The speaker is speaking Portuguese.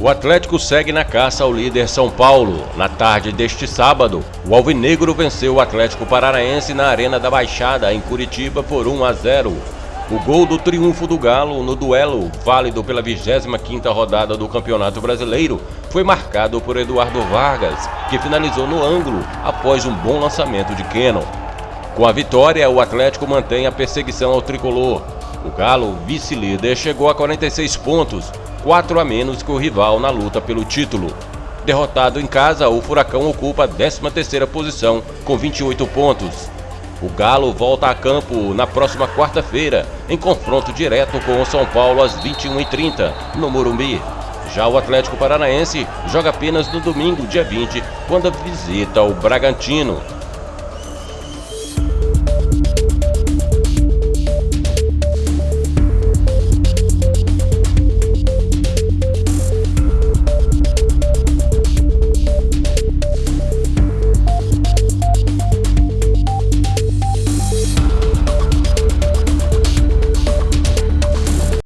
O Atlético segue na caça ao líder São Paulo. Na tarde deste sábado, o Alvinegro venceu o Atlético Paranaense na Arena da Baixada, em Curitiba, por 1 a 0. O gol do triunfo do Galo no duelo, válido pela 25ª rodada do Campeonato Brasileiro, foi marcado por Eduardo Vargas, que finalizou no ângulo após um bom lançamento de Keno. Com a vitória, o Atlético mantém a perseguição ao tricolor. O Galo, vice-líder, chegou a 46 pontos, 4 a menos que o rival na luta pelo título. Derrotado em casa, o Furacão ocupa a 13ª posição com 28 pontos. O Galo volta a campo na próxima quarta-feira, em confronto direto com o São Paulo às 21h30, no Morumbi. Já o Atlético Paranaense joga apenas no domingo, dia 20, quando visita o Bragantino.